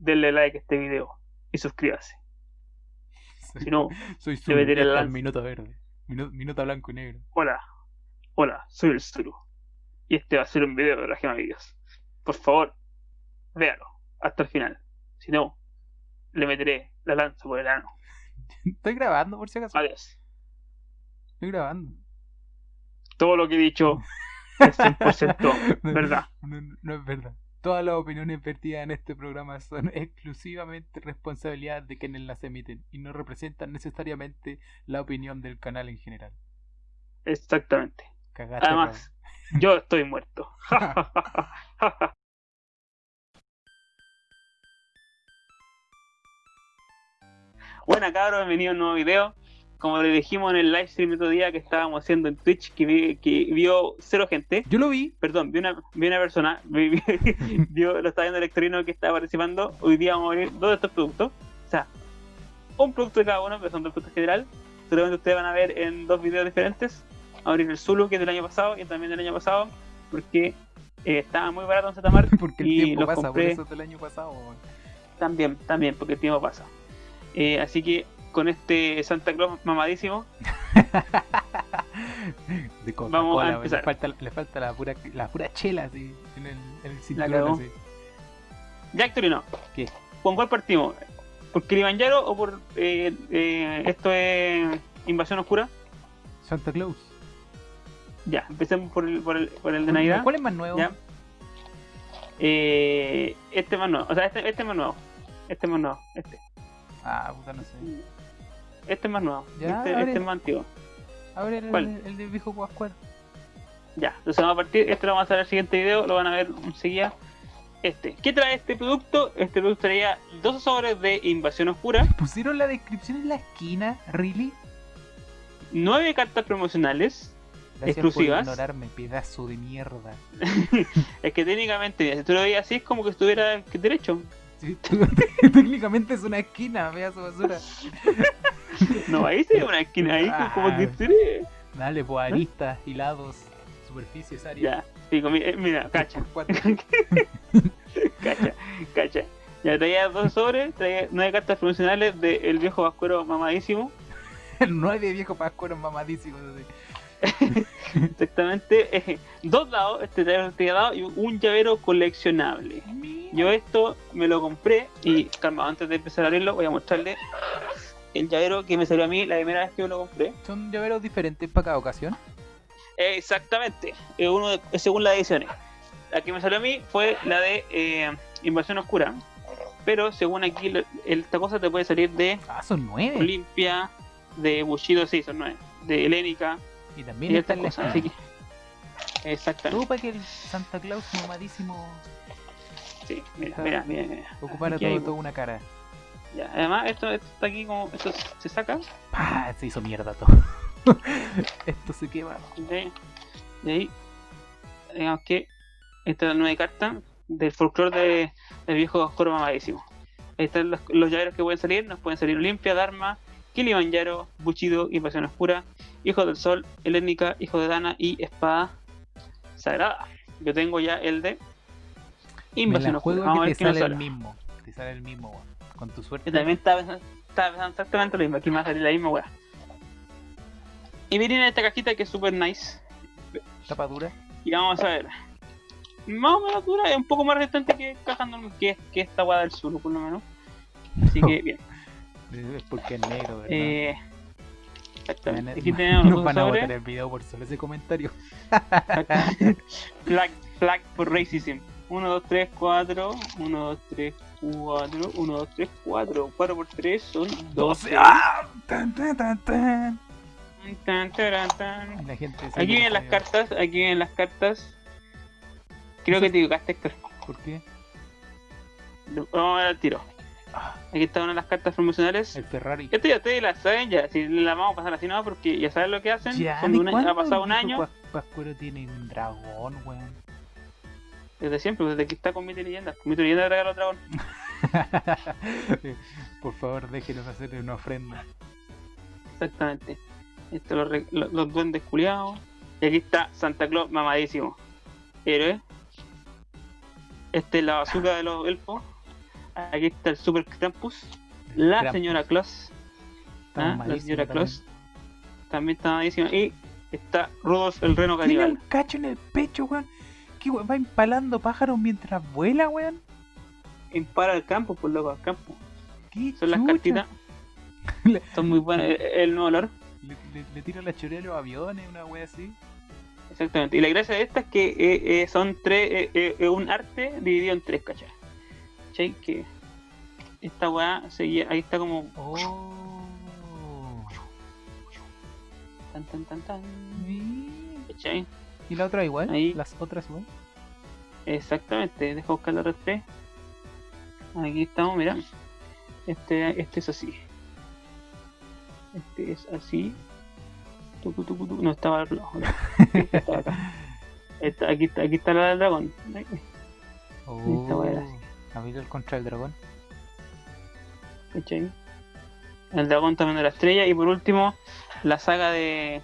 denle like a este video y suscríbase. Soy, Si no, soy le meteré Zulu, la minuto verde. Minu- Minuto blanco y negro. Hola, hola, soy el Zulu. Y este va a ser un video de la gema videos. Por favor, véalo hasta el final. Si no, le meteré la lanza por el ano. Estoy grabando por si acaso. Adiós. Estoy grabando. Todo lo que he dicho es 100% verdad. No, no- no es verdad. Todas las opiniones vertidas en este programa son exclusivamente responsabilidad de quienes las emiten y no representan necesariamente la opinión del canal en general. Exactamente. Cagaste, Además, yo estoy muerto. Buena cabros, bienvenido a un nuevo video. Como le dijimos en el live stream otro día que estábamos haciendo en Twitch, que, vi- que vio cero gente. Yo lo vi. Perdón, vi una, vi una persona, vi- vi- vio, lo está viendo el electorino que está participando. Hoy día vamos a ver dos de estos productos. O sea, un producto de cada uno, pero son dos productos general. Seguramente ustedes van a ver en dos videos diferentes. Abrir el Zulu, que es del año pasado, y también del año pasado, porque eh, estaba muy barato en Zetamar. Porque el Y tiempo pasa, compré. por eso es del año pasado. También, también, porque el tiempo pasa. Eh, así que con este Santa Claus mamadísimo, De Vamos a empezar. le falta, le falta la pura, la pura chela así, en el, en el cinturón así. ya Victorino, ¿Qué? ¿con cuál partimos? ¿Por Kilimanjaro o por eh, eh, esto es Invasión Oscura? Santa Claus. Ya, empecemos por el, por el, por el de Navidad. ¿Cuál es más nuevo? Ya. Eh, este es más nuevo, o sea, este, este es más nuevo. Este es más nuevo, este. Ah, puta, no sé. Este es más nuevo. Ya, este, abre. este es más antiguo. A ver, el, ¿Cuál? el de viejo Pascual. Ya, entonces vamos a partir. Este lo vamos a hacer en el siguiente video, lo van a ver enseguida. Este. ¿Qué trae este producto? Este producto traía dos sobres de Invasión Oscura, Pusieron la descripción en la esquina, ¿really? nueve cartas promocionales. Gracias Exclusivas. por ignorarme, pedazo de mierda. Es que técnicamente, si tú lo veías así, es como que estuviera derecho. Sí, técnicamente es una esquina, pedazo de basura. No, ahí se ve una esquina, ahí Ah. como que tiene. Dale, pues aristas, hilados, superficies, áreas. Ya, eh, mira, cacha, cacha, cacha. Ya traía dos sobres, traía nueve cartas promocionales del viejo vascuero mamadísimo. Nueve viejos pascueros mamadísimos. así. Exactamente, eh, dos dados, este este dado y un llavero coleccionable. Yo esto me lo compré y, calma, antes de empezar a abrirlo, voy a mostrarle el llavero que me salió a mí la primera vez que lo compré. Son llaveros diferentes para cada ocasión. Eh, exactamente, uno de- según las ediciones. La que me salió a mí fue la de eh, Invasión Oscura, pero según aquí, esta cosa te puede salir de Ah, son nueve. Olimpia, de Bushido, sí, son nueve, de Helénica Y también y está en la cosas. Así que, exactamente. Ocupa que el Santa Claus mamadísimo Sí, mira, mira, mira, mira. ocupara todo, hay- toda una cara. Ya, además, esto, esto está aquí como. Esto se saca. ¡Pah! Se hizo mierda todo. Esto se quema. De, de ahí. Digamos que. Esta es la nueva carta del folclore de, del viejo oscuro mamadísimo. Ahí están los, los llaveros que pueden salir. Nos pueden salir Olimpia, Dharma, Kilimanjaro, Bushido, Invasión Oscura, Hijo del Sol, Helénica, Hijo de Dana y Espada Sagrada. Yo tengo ya el de Invasión Oscura. Vamos a que ver te qué nos sale el mismo. Te sale el mismo. Con tu suerte. Yo también estaba pensando, estaba pensando exactamente lo mismo. Aquí me va a salir la misma weá. Y viene en esta cajita que es super nice. Tapa dura. Y vamos a ver. Más o menos dura, es un poco más resistente que que, que esta weá del sur, por lo menos. Así que bien. Es porque es negro, ¿verdad? Eh, exactamente. Aquí tenemos Nos van a sobres. botar el video por solo ese comentario. flag, flag por racism. 1, 2, 3, 4. 1, 2, 3, 4. 1, 2, 3, 4. 4 por 3 son 12. ¡Ah! Tan, tan, tan, tan. Tan, taran, tan. Y La gente se Aquí vienen las cartas, aquí vienen las cartas. Creo que te equivocaste, Héctor. ¿Por qué? Vamos a ver al tiro. Aquí está una de las cartas promocionales. El Ferrari. Esto ya ustedes la saben ya, si la vamos a pasar así no, porque ya saben lo que hacen. Ya, Son de ¿de un año- cuándo ha pasado el un año, Pas- Pascuero tiene un dragón, weón. Desde siempre, desde que está con Mito y Leyenda. Mito y Leyenda regala dragón. Por favor, déjenos hacer una ofrenda. Exactamente. Esto los, lo- los duendes culiados. Y aquí está Santa Claus mamadísimo. Héroe. Este es la bazooka de los elfos. Aquí está el Super Krampus. La Krampus. señora Claus. Ah, la señora. Claus. También está malísima. Y está Rudolf el reno Tiene caníbal. un cacho en el pecho, weón. ¿Qué weón? Va empalando pájaros mientras vuela, weón. Impara al campo, por loco, al campo. ¿Qué Son las cartitas. Son muy buenas. El, el nuevo olor. Le, le- le tira la chorea a los aviones, una wea así. Exactamente. Y la gracia de esta es que eh, eh, son tres, eh, eh, eh, un arte dividido en tres, ¿cachai? ¿Cachai? Que esta weá seguía, ahí está como Oh. tan tan tan tan. ¿Cachai? ¿Y la otra igual? Ahí. Las otras igual. Exactamente, deja buscar la red 3. Aquí estamos, mira. Este, este es así. Este es así. Tucu, tucu, tucu. No estaba al lado. Estaba acá. Esta- aquí, está, aquí está la del dragón. Oh. Esta. Gabriel contra el dragón. ¿Cachai? El dragón también de la estrella. Y por último, la saga de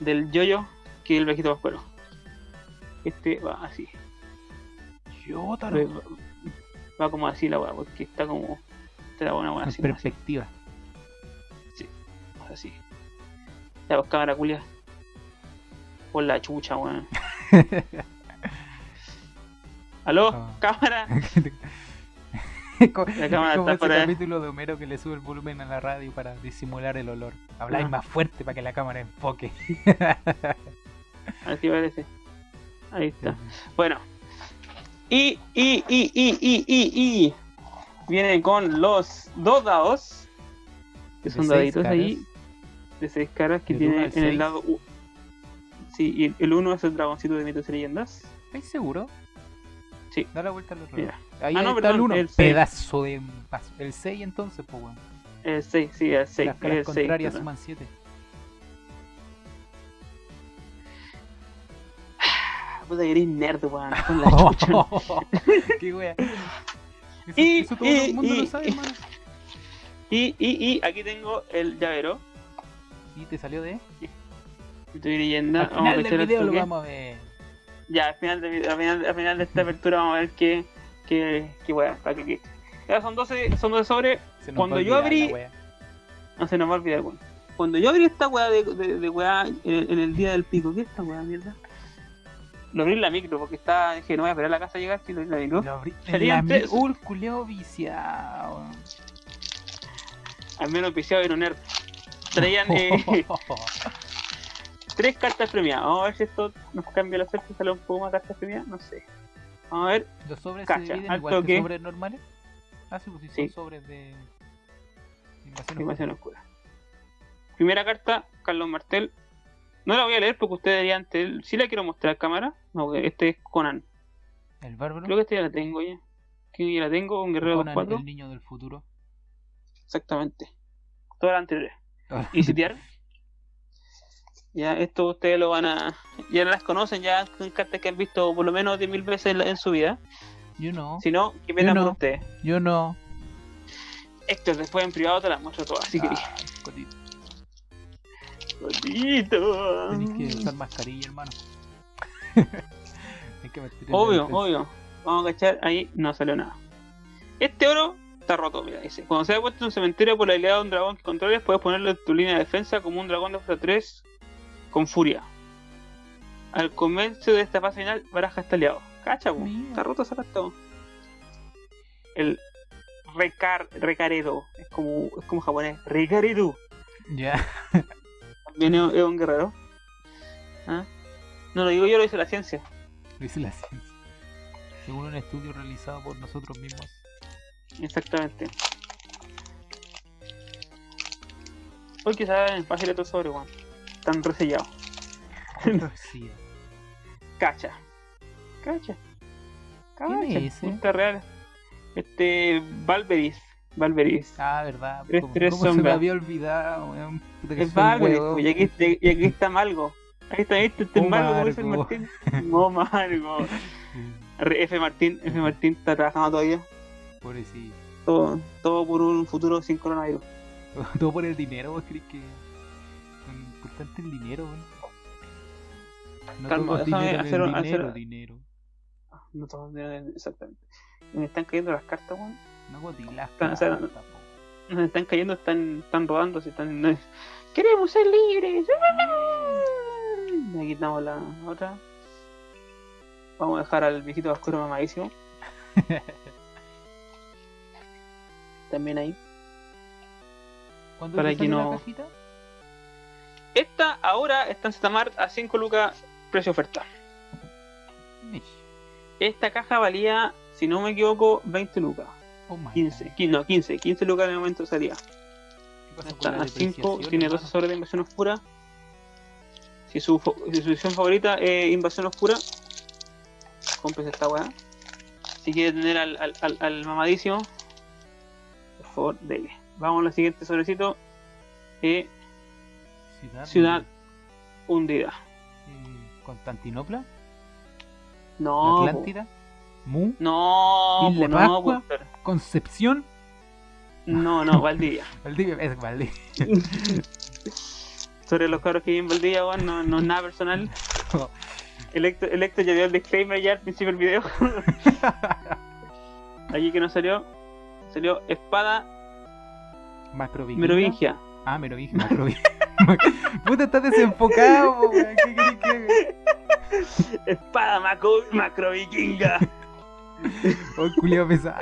del yoyo, que es el viejito pascuero. Este va así. Yotaro. Va, va como así la weá, porque está como. Te da buena weá así. como así. perspectiva. así. Ya, pues cámara culia. Por la chucha, weón. ¿Aló? Ah. ¿Cámara? La cámara como está ese capítulo de Homero que le sube el volumen a la radio para disimular el olor. Habláis Ah. más fuerte para que la cámara enfoque. Así parece. Ahí está. Bueno. Y, y, y, y, y, y, y. Viene con los dos dados. Que son seis daditos ahí. De seis caras que tiene en el seis. lado. U. Sí, y el uno es el dragoncito de mitos y leyendas. ¿Estáis seguro? Sí. Da la vuelta al otro. Mira. lado. Ahí Ah, no, está perdón, el 1. el seis. Pedazo de. El 6 entonces, pues weón. El 6, sí, el 6. Las caras 6. contrarias suman 7. Puta que eres nerd, weón. Con la chucha. Qué wea. Eso, Y- eso todo y- el mundo y- lo sabe, hermano. Y, y, y aquí tengo el llavero. Y te salió de. Mito y leyenda. Al final del el video lo vamos a ver. Ya, al final, de, al, final, al final de esta apertura vamos a ver qué, qué, qué weá, para que quede. Ya son 12, son 12 sobres, Cuando yo abrí- wea. no se nos va a olvidar, weón. Cuando yo abrí esta weá de, de, de weá en el, en el día del pico, ¿qué es esta weá, mierda? Lo abrí en la micro porque estaba, dije, no voy a esperar a la casa a llegar, si lo abrí la micro. Lo abrí. La. Uh, viciado. Al menos piciado y no nerd. Traían eh, tres cartas premiadas. Vamos a ver si esto nos cambia la suerte, sale un poco más cartas premiadas, no sé. Vamos a ver, Los sobres Cacha, se dividen al igual que sobres normales. Ah, sí, pues sí, son sobres de. Invasión Invasión Oscura. Primera carta, Carlos Martel. No la voy a leer porque ustedes deberían. Si la quiero mostrar cámara. No, este es Conan. El bárbaro. Creo que este ya la tengo ya. Que ya la tengo, un guerrero Conan, 2-4. el niño del futuro. Exactamente. Todas las anteriores. Y sitiar. Ya, esto ustedes lo van a. Ya las conocen, ya son cartas que han visto por lo menos 10.000 veces en, su vida. Yo no. Si no, que no. por ustedes. Yo no. Héctor, después en privado te las muestro todas. Si. Ah. Tenés que usar mascarilla, hermano. Hay que Obvio, obvio. Vamos a cachar, ahí no salió nada. Este oro está roto, mira, dice. Cuando se ha puesto en un cementerio por la habilidad de un dragón que controles, puedes ponerlo en tu línea de defensa como un dragón de fuerza 3 con furia. Al comienzo de esta fase final, baraja está aliado. Cacha, po. Está roto esa carta. po. El recar, recaredo, es como, es como japonés, recaredo. Ya. es, es un guerrero. ¿Ah? No lo digo yo, lo dice la ciencia. Lo hice la ciencia. Según un estudio realizado por nosotros mismos. Exactamente. Hoy que saben fácil estos sobre, weón. Están resellados. Sí. Cacha. Cacha. ¿Quién es Cacha. ese? Está real. Este. Valveris. Valveris. Ah, verdad. Tres- ¿Cómo, tres cómo se me había olvidado, weón? Es Valveris, pues, y aquí, y aquí está Malgo. Ahí está, este, este es Oh, Malgo, como dice el. Martín. No, Malgo. F Martín, F Martín está trabajando todavía. Pobrecito. Todo, todo por un futuro sin coronavirus. Todo por el dinero, ¿vos crees que importante el dinero, weón? No Calma, dinero, hacer dinero, hacer- dinero. No todos tienen exactamente. Y me están cayendo las cartas, weón. No gotis, las O sea. Nos están cayendo, están, están robando, se están. no- ¡Queremos ser libres! Aquí quitamos la otra. Vamos a dejar al viejito oscuro mamadísimo. También ahí. ¿Cuándo Para que no- la cajita? Esta ahora está en Zetamart a 5 lucas precio oferta. Esta caja valía, si no me equivoco, 20 lucas. Oh my 15, God. 15 no, 15, 15 lucas el momento salía. ¿Qué pasó con Está a 5, depreciación, tiene? 12 sobre de invasión oscura. Si su, si su edición favorita es invasión oscura, cómprese esta weá. Si quiere tener al, al, al, al mamadísimo, por favor, dele. Vamos al siguiente sobrecito. Eh, Ciudad. ciudad hundida. eh, Constantinopla. No. Atlántida. Mu. no, Isla no, Pascua. po, Concepción. no, no, Valdivia. Valdivia. Es Valdivia. Sobre los cabros que viven en Valdivia, weón, no, no es nada personal. Electo, Electo ya dio el disclaimer ya al principio del video. Aquí que no salió, salió espada merovingia. Ah, Merovingia. Macrovingia. Puta, estás desenfocado. ¿Qué? Espada macro, macrovikinga. Oh, culiao pesado.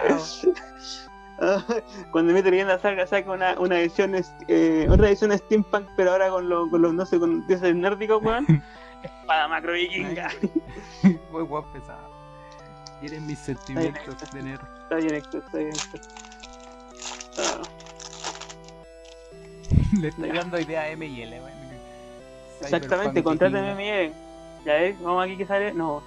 Cuando mi leyenda salga, saca una, una edición, eh, otra edición steampunk, pero ahora con, lo- con los, no sé, con dioses nórdicos, weón. Espada macrovikinga. Muy guapo pesado. Tienen mis sentimientos de nerd. Está bien, Héctor, está bien, Héctor. Ah, Le estoy dando idea a M y L, weón. exactamente, Cyberpunk contrátame vikinga. Miguel. Ya ves, vamos aquí que sale. No.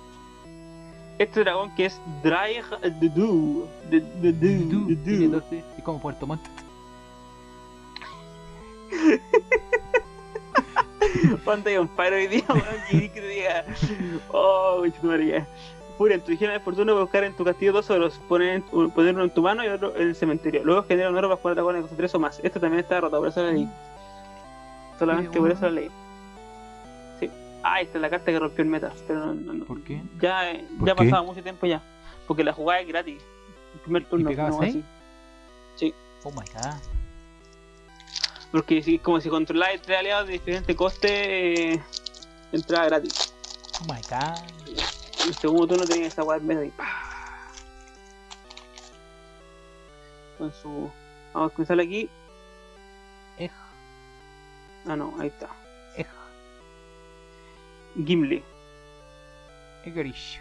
Este dragón que es Draig de Du. De de Du, Du. Tiene 12. Es como Puerto Montt. Ponte un paro hoy día, weón, que diga. Oh, María. Pura, en tu higiene de fortuna buscar en tu castillo dos oros, poner, poner uno en tu mano y otro en el cementerio. Luego genera un oro para jugar dragones con tres o más. Esto también está roto, por eso la leí. Solamente Qué por eso la leí. Sí. Ah, esta es la carta que rompió el meta. Pero no, no. ¿Por qué? Ya, eh, ¿Por ya qué? pasado mucho tiempo ya. Porque la jugada es gratis. El primer turno. pegaba no, así. Oh my god. Porque si, como si controláis tres aliados de diferente coste, eh, entrada gratis. Oh my god. El segundo turno tenía esa weá en medio y ¡pah! Con su. Vamos a comenzar aquí. Ej, Ah, no, ahí está. Gimli. Egrish.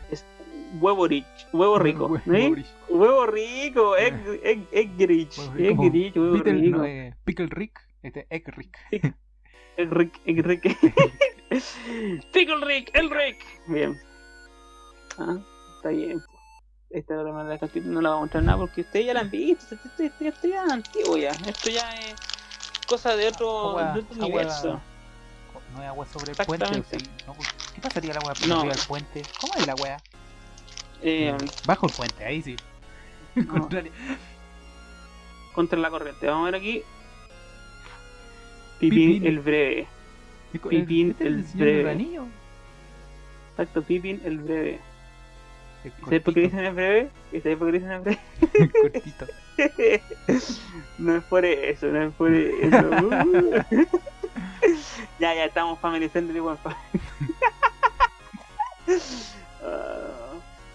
Huevo rich. Huevo rico. Hue- ¿eh? Egrish. Huevo rico. Egg, egg, egg rich. Huevo Egg rico. rico. no, eh, Pickle Rick. Este, Egg Rick. El Rick, Rick. Pickle Rick, el Rick. Bien. Ah, está bien. Esta es la manera de capítulo no la voy a mostrar nada porque ustedes ya la han visto. Esto, esto- esto- esto ya es antiguo ya. Esto ya es cosa de otro, Agua- de otro agua- universo. No hay agua sobre el puente. No, ¿Qué pasaría la agua por No. arriba del puente? ¿Cómo es la wea? Eh, Bajo el puente, ahí sí. No. Contra la corriente. Vamos a ver aquí. Pipín, Pipín. el breve. Pipín este es el señor del breve. anillo. Exacto, Pipín el breve. Es ¿Sabes por qué dicen el breve? ¿Y sabes por qué dicen el breve? cortito. no es por eso, no es por eso. Uh. ya, ya estamos family friendly, weón. Ah,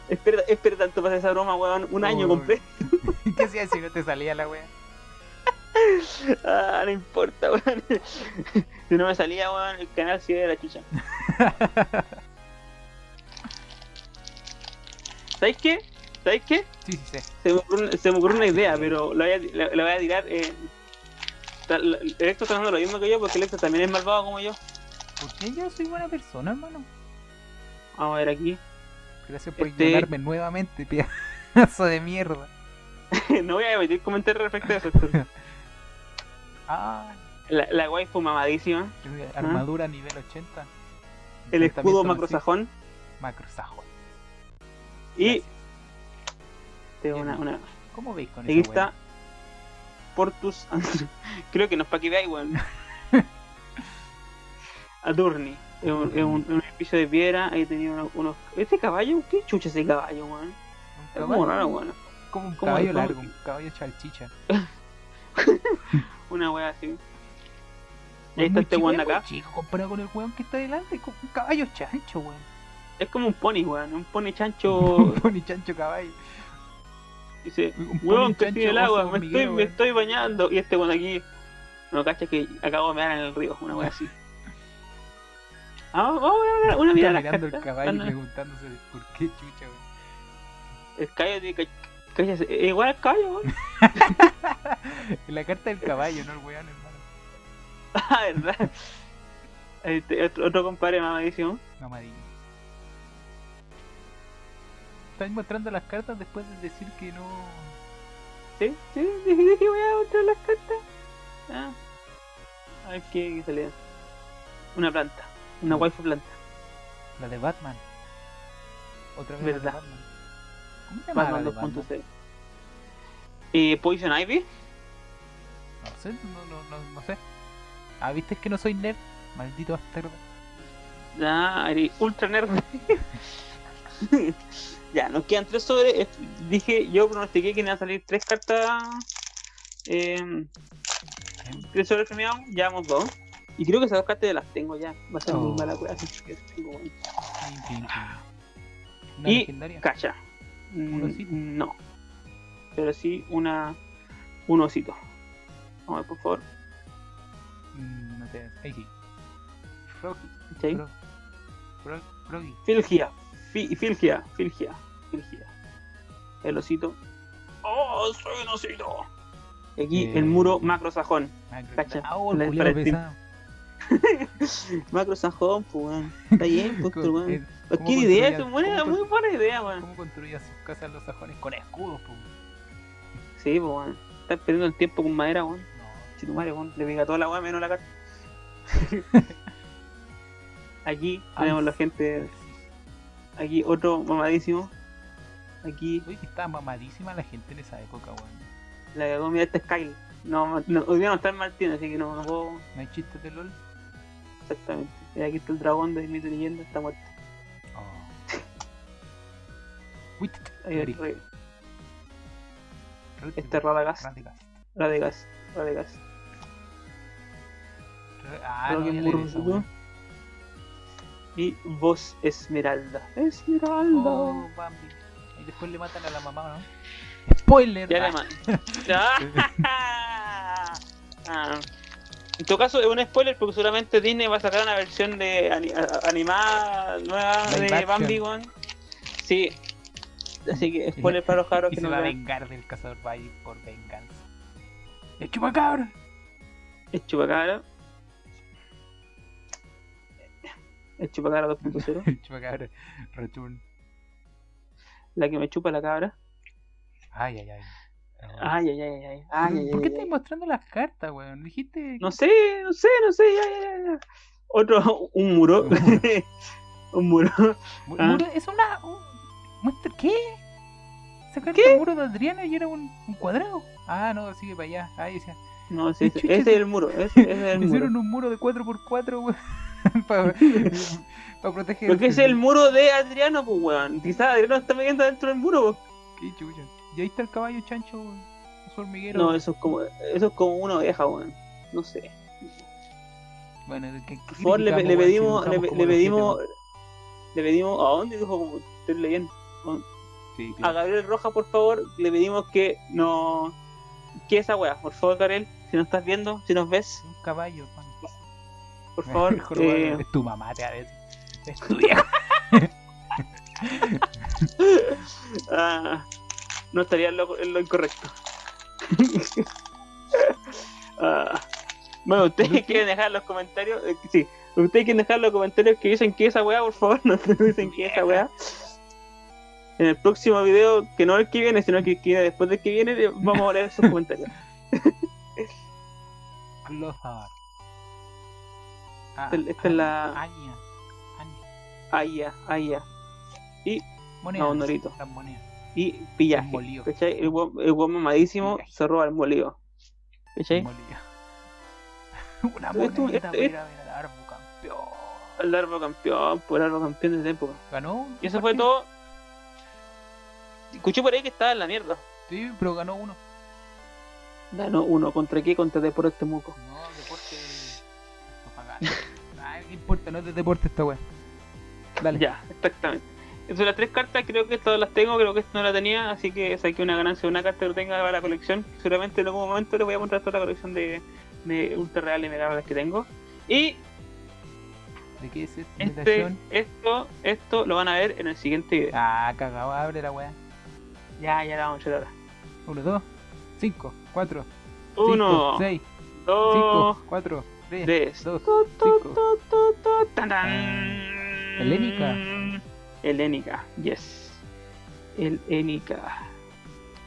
espera, espera tanto para esa broma, weón. Un año Oh. completo. ¿Qué hacías si no te salía la wea? Ah, no importa, weón. si no me salía, weón, el canal sigue de la chucha. ¿Sabéis qué? ¿Sabéis qué? Sí, sí, sí. Se me ocurrió, una- idea, pero la voy a, la, la voy a tirar. Eh, Electro está haciendo lo mismo que yo, porque Electro también es malvado como yo. ¿Por qué yo soy buena persona, hermano? Vamos a ver aquí. Gracias por Este- ignorarme nuevamente, pedazo de mierda. no voy a emitir comentarios respecto a eso. Ah, La, la waifu mamadísima. armadura nivel 80. ¿Ah? El escudo macrosajón. Macrosajón. Y tengo una, una. ¿Cómo veis con Aquí esa wea? Portus. Creo que no es para que veáis, weón. Adurni. Es un, es un, un edificio de piedra. Ahí tenía unos, unos. ¿Este caballo? ¿Qué chucha ese caballo, weón? Es como raro, weón. como un ¿Cómo- caballo largo, un caballo chalchicha. Una wea así. Ahí está este weón acá. chico comparado con el weón que está delante, es como un caballo chancho, weón. Es como un pony, weón. Un pony chancho. Un pony chancho caballo. Dice, weón, que en el agua, me estoy, me estoy bañando. Y este weón aquí, no cacha que acabo de mear en el río, una wea así. Ah, vamos a ver una mirada mirando el caballo y preguntándose por qué chucha, weón. El caballo tiene eh, Igual al caballo, weón. La carta del caballo, no el weón, hermano. Ah, verdad. Este, otro, otro compadre mamadísimo. Mamadín. Estás mostrando las cartas después de decir que no. Sí, sí, dije, dije voy a mostrar las cartas. Ah. A ver qué, qué salía. Una planta. Una waifu planta. La de Batman. Otra vez Verdad. la de Batman. ¿Cómo se llama la Batman de Batman? 2.0. Eh, Poison Ivy. No sé, no, no, no, no sé. Ah, viste que no soy nerd. Maldito bastardo. Ya, eres ultra nerd. ya, nos quedan tres sobre. eh, Dije, yo pronostiqué que iban a salir tres cartas. Eh, tres sobre premiados. Llevamos dos. Y creo que esas dos cartas ya las tengo ya. Va a ser muy Oh. mala wea, que tengo. Una Y legendaria. Cacha. ¿Un Mm, osito? No. Pero sí una. Un osito. Vamos a ver, por favor. Mm, no sé. Ahí sí. Froggy. Froggy. Filgia. Fi- Filgia. Filgia. Filgia. El osito. ¡Oh, soy un osito! Y aquí Eh. el muro macro sajón. Macro. Cacha. Oh, el La- culiao para el team. pesado. Macro sajón, pues weón. Está bien, pues, weón. eh, Qué ¿cómo idea, es buena, cómo muy buena idea, weón. ¿Cómo construían sus casas los sajones? Con escudos, po. Sí, pues weón. Estás perdiendo el tiempo con madera, weón. No. Si tu madre, weón, le pega toda la weá menos la carta. Aquí tenemos la gente. Aquí otro mamadísimo. Aquí Uy, que estaba mamadísima la gente en esa época, weón. la cagó, mira este es Kyle. No, no, hoy día no está en Martín, así que no, no puedo ¿No hay chistes de LOL? exactamente. Y aquí está el dragón de mito leyenda, está muerto. Oh. Uy, t- t- Ahí el Eric, rey. Red- Este Radagast. Radagast. Re- Ah, no, que es Y vos Esmeralda. Esmeralda. Oh, Bambi. Y después le matan a la mamá, ¿no? Spoiler. Ya Ah, man- Ah. Ah. En todo caso, es un spoiler porque seguramente Disney va a sacar una versión de ani- animada nueva Live de action. Bambi, weón. Sí. Así que spoiler para los cabros y que se no va a vengar del cazador por venganza. ¡El chupacabra! Es chupacabra. Es chupacabra 2.0. El chupacabra. Return. La que me chupa la cabra. Ay, ay, ay. Ay, ay, ay, ay. ay, ¿Por qué estás mostrando las cartas, weón? Dijiste. No sé, no sé, no sé. Ya, ya. Otro, un muro. un muro. Mu- Ah. muro- es una. Un... muestra- ¿Qué? Sacaste el muro de Adriana y era un, un cuadrado. Ah, no, sigue para allá. Ahí decía. No, sí, ¿Qué ese es el muro. Ese, ese es el muro. Hicieron un muro de 4x4, weón. para, proteger. Porque es el muro de Adriano, pues, weón. Quizás Adriano está metiendo dentro del muro, pues. Qué chucha. Y ahí está el caballo chancho, weón. Su hormiguero. No, eso es como, eso es como una oveja, weón. No sé. Bueno, ¿qué, Por favor, le, le pedimos, le, le pedimos, le pedimos, ¿a dónde dijo como estoy leyendo? Sí, A. Gabriel Roja, por favor, le pedimos que no, que esa weá, por favor, Gabriel, si nos estás viendo, si nos ves, Un caballo. Por favor, Mejor, eh, Es tu mamá, te va a decir. Es tu vieja. ah, no estaría en lo, en lo incorrecto. Ah, bueno, ustedes ¿Por quieren dejar los comentarios, eh, sí, ustedes quieren dejar los comentarios que dicen que esa weá, por favor, no te dicen que esa weá. En el próximo video, que no el que viene, sino que el que viene después del que viene, vamos a leer esos comentarios. Clothar. Ah, Esta- esta es la- Aña. Aña. Ya. Y, Monedas. No, Norito. Las monedas. y pillaje. Molido. ¿Cachai? El el weón mamadísimo Pillaje. se roba el molido. ¿Cachai? Una moneda para ir a ver al árbol campeón. El árbol campeón, por el árbol campeón de esa época. Ganó. Y eso fue todo. Escuché por ahí que estaba en la mierda. Sí, pero ganó uno. Ganó uno. ¿Contra qué? Contra Deportes Temuco. No, deporte. Ay, ¿qué importa? No es de deporte esta weá. Dale. Ya, exactamente. Son las tres cartas, creo que todas las tengo, creo que esta no la tenía, así que saqué una ganancia de una carta que lo tenga para la colección. Seguramente en algún momento les voy a mostrar toda la colección de, de ultra reales y mega que tengo. Y ¿De qué es esta este, esto, esto lo van a ver en el siguiente video. Ah, cagado, abre la weá. Ya, ya la vamos a echar ahora. 1, 2, 5, 4, Uno, 6, dos, 5, 4, 3, tres. 2, Tu, tu, 5. tu, tu, tu, tan, tan. Helénica. Helénica, yes. Helénica.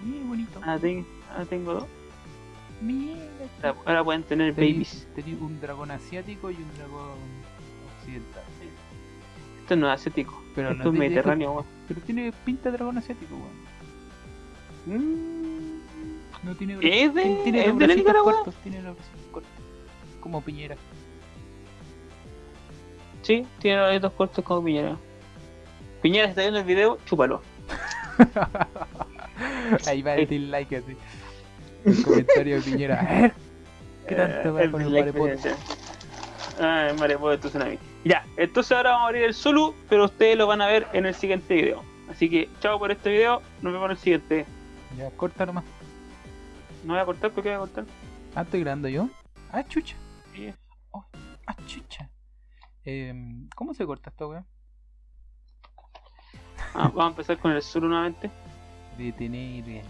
Mira, bonito. Ahora, ten- ahora tengo dos. Mira. Ahora- Ahora pueden tener babies. Tenía un dragón asiático y un dragón occidental. Esto no es asiático. Pero Esto no es te- mediterráneo, weón. Pero tiene pinta de dragón asiático, weón. Mm. No tiene ¿Es de- tiene es de Nicaragua? cortos, tiene los bracitos cortos. Como piñera. Sí, tiene los dedos cortos como Piñera. Piñera, está viendo el video, chúpalo. Ahí va el dislike así. El comentario de piñera. A ver. ¿Qué tanto va Eh, con el marepoto? Ah, el marepoto de tsunami. Ya, entonces ahora vamos a abrir el Zulu, pero ustedes lo van a ver en el siguiente video. Así que, chao por este video, nos vemos en el siguiente. Ya, corta nomás. No voy a cortar, ¿por qué voy a cortar? Ah, estoy grabando yo. Ah, chucha. Sí. Ah. Em, ¿Cómo se corta esta weá? Ah, vamos a empezar con el Zulu nuevamente. Detener.